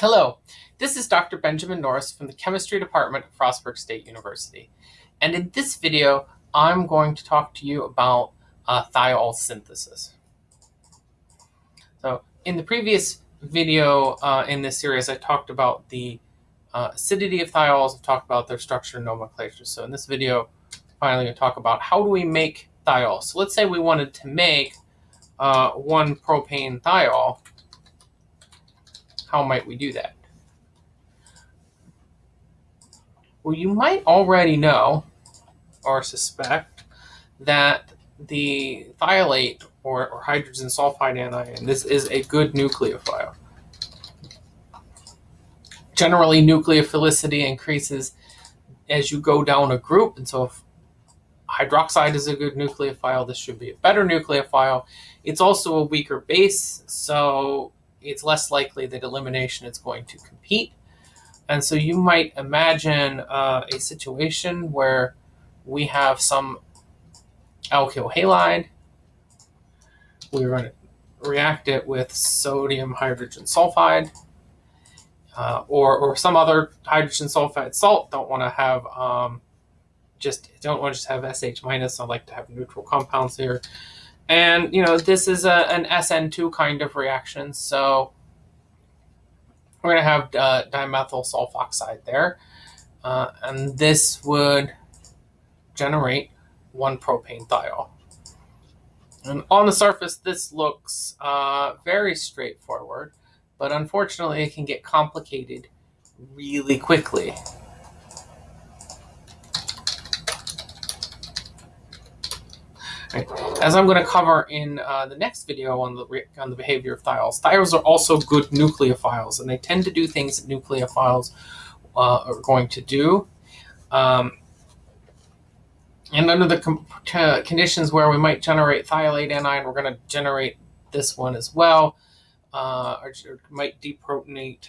Hello, this is Dr. Benjamin Norris from the Chemistry Department at Frostburg State University. And in this video, I'm going to talk to you about uh, thiol synthesis. So in the previous video uh, in this series, I talked about the uh, acidity of thiols, I talked about their structure and nomenclature. So in this video, finally, going to talk about how do we make thiol. So let's say we wanted to make uh, one propane thiol how might we do that? Well, you might already know or suspect that the thiolate or, or hydrogen sulfide anion, this is a good nucleophile. Generally, nucleophilicity increases as you go down a group, and so if hydroxide is a good nucleophile, this should be a better nucleophile. It's also a weaker base, so it's less likely that elimination is going to compete. And so you might imagine uh, a situation where we have some alkyl halide. We're going to react it with sodium hydrogen sulfide uh, or, or some other hydrogen sulfide salt. Don't want to have um, just don't want to just have SH minus. I like to have neutral compounds here. And, you know, this is a, an SN2 kind of reaction. So we're going to have uh, dimethyl sulfoxide there. Uh, and this would generate one propane thiol. And on the surface, this looks uh, very straightforward, but unfortunately, it can get complicated really quickly. Right. As I'm going to cover in uh, the next video on the on the behavior of thiols, thiols are also good nucleophiles, and they tend to do things that nucleophiles uh, are going to do. Um, and under the conditions where we might generate thiolate anion, we're going to generate this one as well, uh, or, or might deprotonate.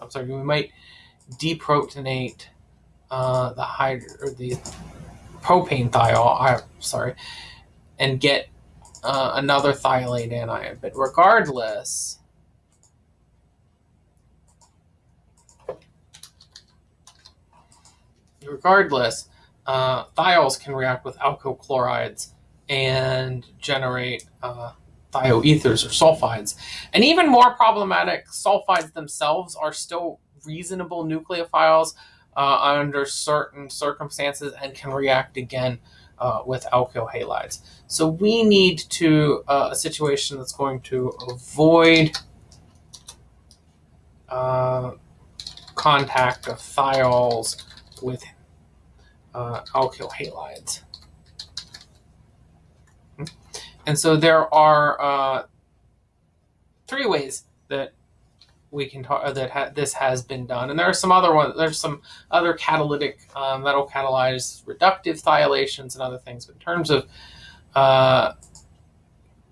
I'm sorry, we might deprotonate uh, the hydro or the propane sorry, and get uh, another thiolate anion. But regardless. Regardless, uh, thiols can react with alkyl chlorides and generate uh, thioethers or sulfides. And even more problematic, sulfides themselves are still reasonable nucleophiles, uh, under certain circumstances and can react again uh, with alkyl halides. So we need to uh, a situation that's going to avoid uh, contact of thiols with uh, alkyl halides. And so there are uh, three ways that we can talk that ha this has been done. And there are some other ones. There's some other catalytic uh, metal catalyzed reductive thiolations and other things. But in terms of uh,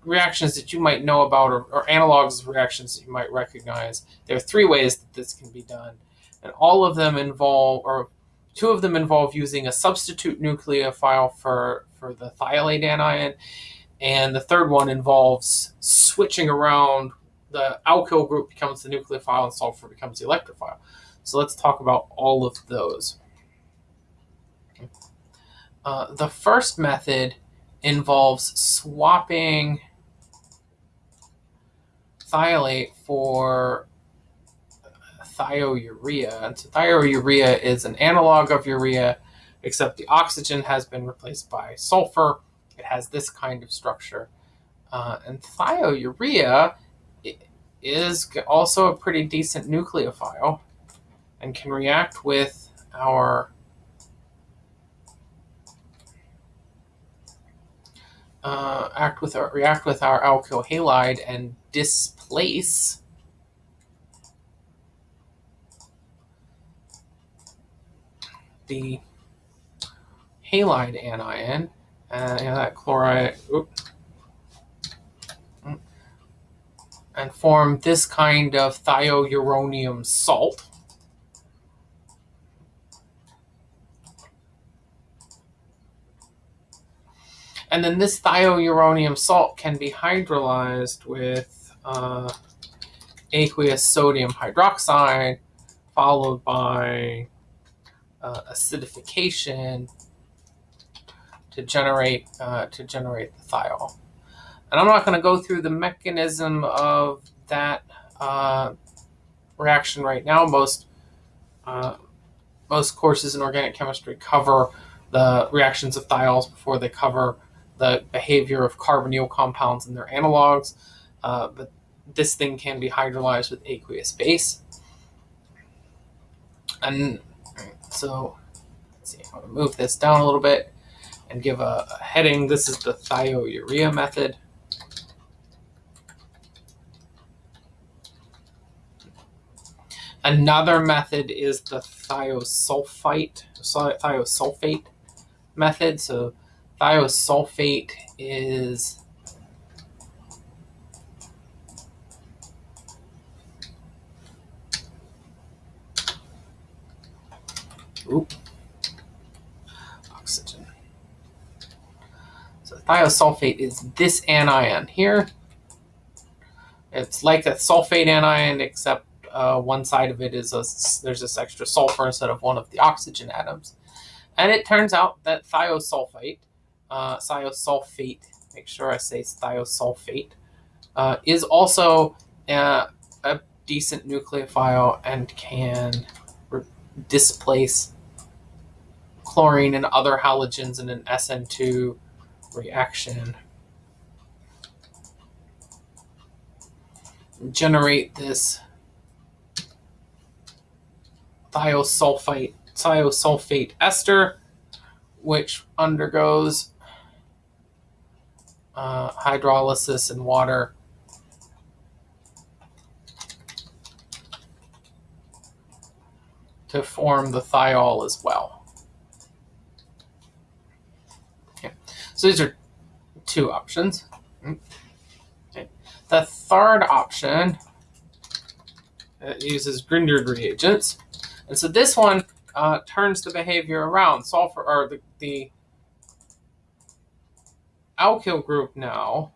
reactions that you might know about or, or, analogs of reactions that you might recognize, there are three ways that this can be done, and all of them involve or two of them involve using a substitute nucleophile for for the thiolate anion. And the third one involves switching around the alkyl group becomes the nucleophile and sulfur becomes the electrophile. So let's talk about all of those. Uh, the first method involves swapping thiolate for thiourea. And so thiourea is an analog of urea, except the oxygen has been replaced by sulfur. It has this kind of structure. Uh, and thiourea is also a pretty decent nucleophile and can react with our uh, act with our, react with our alkyl halide and displace the halide anion and uh, that chloride. Oops, and form this kind of thiouronium salt. And then this thiouronium salt can be hydrolyzed with uh, aqueous sodium hydroxide, followed by uh, acidification to generate uh, to generate the thiol. And I'm not going to go through the mechanism of that uh, reaction right now. Most uh, most courses in organic chemistry cover the reactions of thiols before they cover the behavior of carbonyl compounds and their analogs. Uh, but this thing can be hydrolyzed with aqueous base. And so, let's see, I'm going to move this down a little bit and give a, a heading. This is the thiourea method. Another method is the thiosulfite, thiosulfate method. So thiosulfate is Oop. Oxygen. So thiosulfate is this anion here. It's like a sulfate anion, except uh, one side of it is a, there's this extra sulfur instead of one of the oxygen atoms. And it turns out that thiosulfate, uh, thiosulfate, make sure I say thiosulfate, uh, is also a, a decent nucleophile and can displace chlorine and other halogens in an SN2 reaction. Generate this thiosulfite, thiosulfate ester, which undergoes uh, hydrolysis in water to form the thiol as well. Okay. So these are two options. Okay. The third option uses Grignard reagents. And so this one uh, turns the behavior around. Sulfur or the, the alkyl group now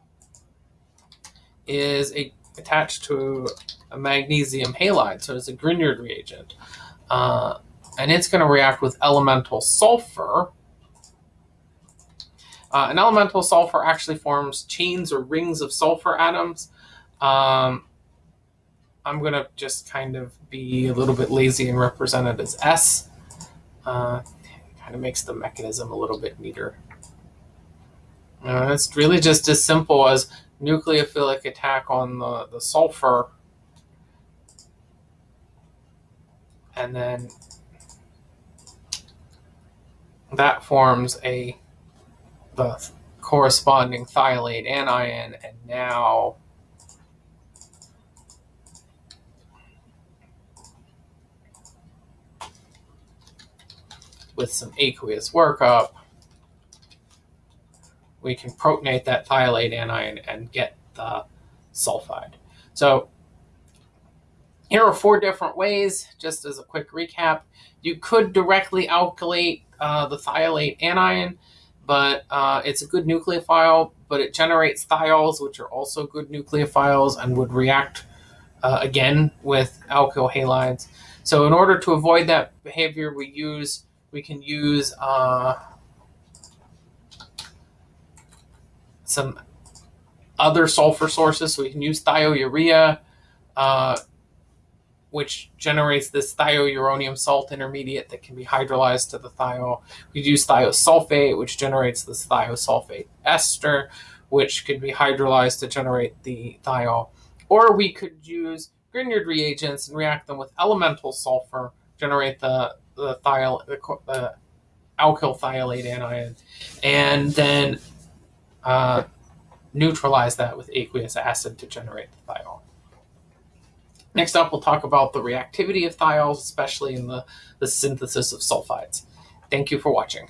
is a, attached to a magnesium halide, so it's a Grignard reagent. Uh, and it's going to react with elemental sulfur. Uh, an elemental sulfur actually forms chains or rings of sulfur atoms. Um, I'm going to just kind of be a little bit lazy and represent it as S. Uh, kind of makes the mechanism a little bit neater. Uh, it's really just as simple as nucleophilic attack on the, the sulfur and then that forms a the corresponding thiolate anion and now with some aqueous workup, we can protonate that thiolate anion and get the sulfide. So here are four different ways, just as a quick recap. You could directly alkylate uh, the thiolate anion, but uh, it's a good nucleophile, but it generates thiols, which are also good nucleophiles and would react uh, again with alkyl halides. So in order to avoid that behavior, we use we can use uh, some other sulfur sources. So we can use thiourea, uh, which generates this thiouronium salt intermediate that can be hydrolyzed to the thiol. We use thiosulfate, which generates this thiosulfate ester, which could be hydrolyzed to generate the thiol. Or we could use Grignard reagents and react them with elemental sulfur, generate the the thiol, the, the alkyl thiolate anion, and then uh, neutralize that with aqueous acid to generate the thiol. Next up, we'll talk about the reactivity of thiols, especially in the, the synthesis of sulfides. Thank you for watching.